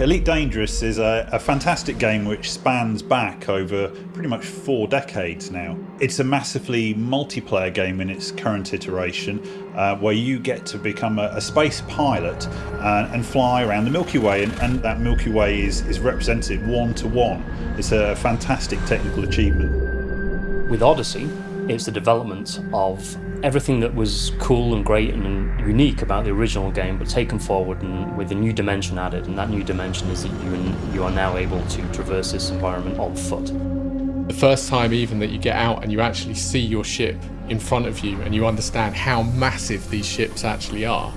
Elite Dangerous is a, a, fantastic game which spans back over pretty much four decades now. It's a massively multiplayer game in its current iteration uh, where you get to become a, a space pilot uh, and fly around the Milky Way and, and that Milky Way is, is represented one to one. It's a fantastic technical achievement. With Odyssey, it's the development of everything that was cool and great and unique about the original game, but taken forward and with a new dimension added. And that new dimension is that you, you are now able to traverse this environment on foot. The first time even that you get out and you actually see your ship in front of you and you understand how massive these ships actually are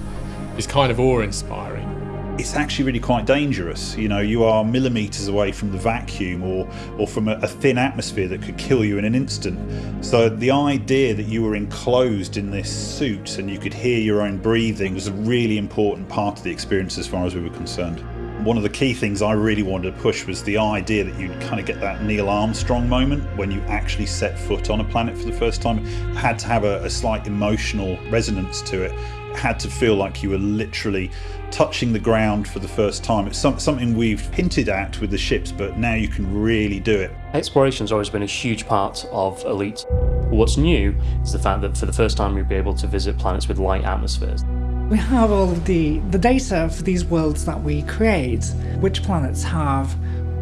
is kind of awe-inspiring it's actually really quite dangerous. You know, you are millimetres away from the vacuum or, or from a, a, thin atmosphere that could kill you in an instant. So the idea that you were enclosed in this suit and you could hear your own breathing was a really important part of the experience as far as we were concerned. One of the key things I really wanted to push was the idea that you'd kind of get that Neil Armstrong moment when you actually set foot on a planet for the first time. It had to have a, a slight emotional resonance to it had to feel like you were literally touching the ground for the first time. It's some, something we've hinted at with the ships, but now you can really do it. Exploration's always been a huge part of Elite. What's new is the fact that for the first time you'll be able to visit planets with light atmospheres. We have all of the, the data for these worlds that we create, which planets have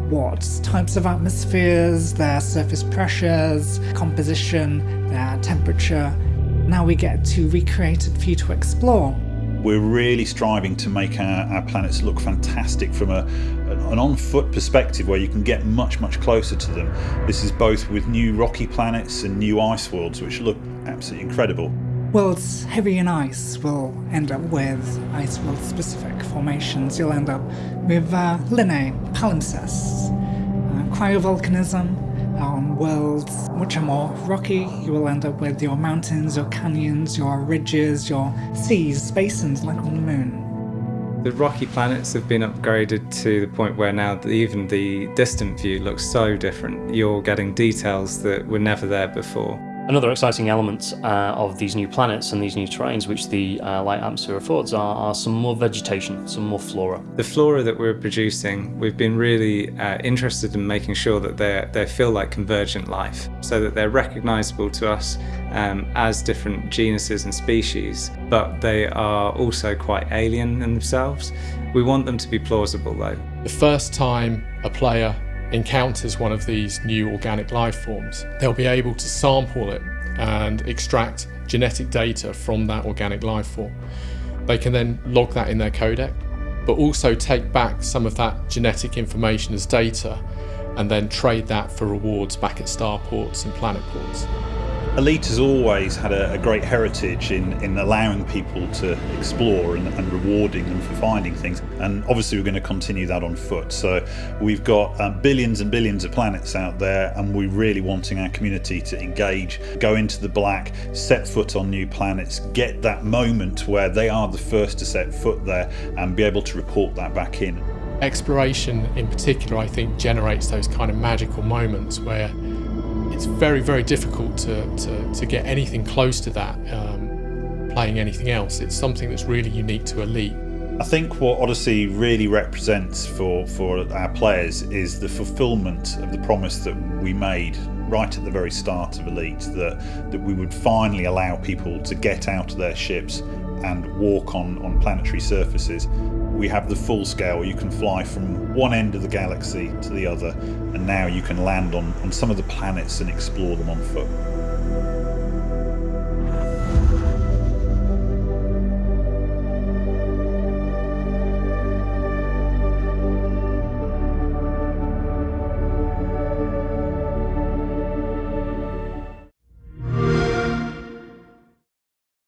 what types of atmospheres, their surface pressures, composition, their temperature, now we get to recreate it for you to explore. We're really striving to make our, our planets look fantastic from a, an on-foot perspective where you can get much, much closer to them. This is both with new rocky planets and new ice worlds, which look absolutely incredible. Worlds heavy in ice will end up with ice world specific formations. You'll end up with uh, lineae, palimpsests, uh, cryovolcanism, on worlds which are more rocky, you will end up with your mountains, your canyons, your ridges, your seas, basins like on the moon. The rocky planets have been upgraded to the point where now even the distant view looks so different. You're getting details that were never there before. Another exciting element uh, of these new planets and these new terrains which the uh, light atmosphere affords are, are, some more vegetation, some more flora. The flora that we're producing, we've been really uh, interested in making sure that they they feel like convergent life, so that they're recognisable to us um, as different genuses and species, but they are also quite alien in themselves. We want them to be plausible though. The first time a player encounters one of these new organic life forms, they'll be able to sample it and extract genetic data from that organic life form. They can then log that in their Codex, but also take back some of that genetic information as data and then trade that for rewards back at starports and planet ports. Elite has always had a, a, great heritage in, in allowing people to explore and, and, rewarding them for finding things. And obviously, we're going to continue that on foot. So, we've got uh, billions and billions of planets out there, and we're really wanting our community to engage, go into the black, set foot on new planets, get that moment where they are the first to set foot there, and be able to report that back in. Exploration, in particular, I think generates those kind of magical moments where it's very, very difficult to, to, to get anything close to that um, playing anything else. It's something that's really unique to Elite. I think what Odyssey really represents for, for our players is the fulfillment of the promise that we made right at the very start of Elite that, that we would finally allow people to get out of their ships and walk on, on planetary surfaces we have the full scale. You can fly from one end of the galaxy to the other, and now you can land on, on some of the planets and explore them on foot.